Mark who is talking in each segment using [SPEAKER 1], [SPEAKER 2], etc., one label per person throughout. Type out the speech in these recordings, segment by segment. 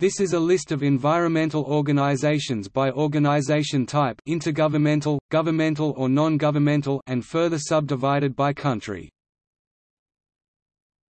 [SPEAKER 1] This is a list of environmental organizations by organization type intergovernmental, governmental or non-governmental and further subdivided by country.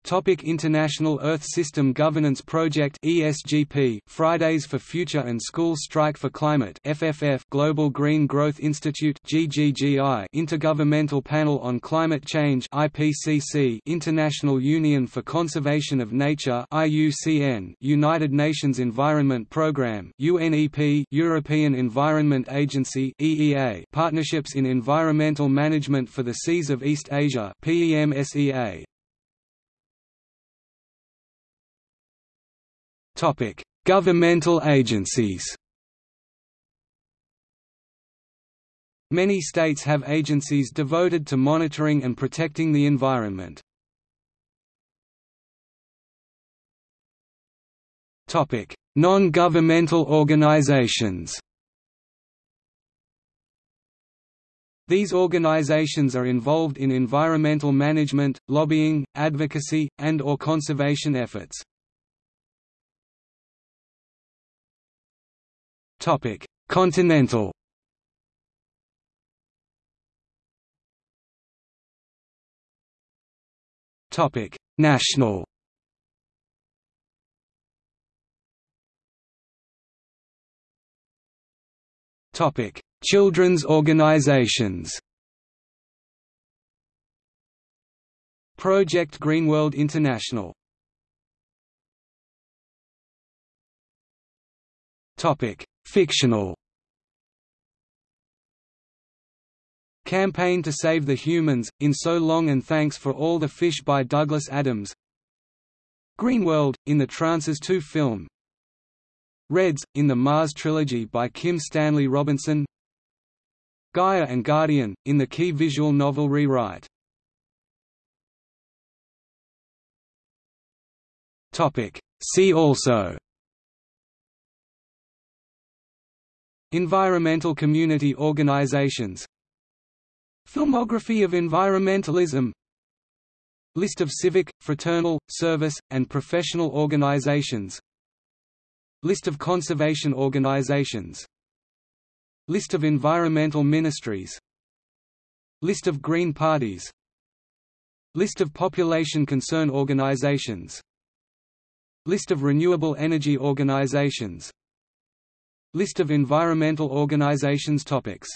[SPEAKER 1] Topic International Earth System Governance Project ESGP Fridays for Future and School Strike for Climate FFF Global Green Growth Institute GGGI Intergovernmental Panel on Climate Change IPCC International Union for Conservation of Nature IUCN United Nations Environment Programme UNEP European Environment Agency EEA Partnerships in Environmental Management for the Seas of East Asia PEMSEA Topic: Governmental agencies. Many states have agencies devoted to monitoring and protecting the environment. Topic: Non-governmental organizations. These organizations are involved in environmental management, lobbying, advocacy, and or conservation efforts. Topic: Continental. Topic: National. Topic: Children's organizations. Project Greenworld International. Topic: Fictional Campaign to Save the Humans, In So Long and Thanks for All the Fish by Douglas Adams. Greenworld, in the Trancers 2 film. Reds, in the Mars trilogy by Kim Stanley Robinson. Gaia and Guardian, in the key visual novel rewrite. See also Environmental community organizations Filmography of environmentalism List of civic, fraternal, service, and professional organizations List of conservation organizations List of environmental ministries List of Green parties List of population concern organizations List of renewable energy organizations List of environmental organizations topics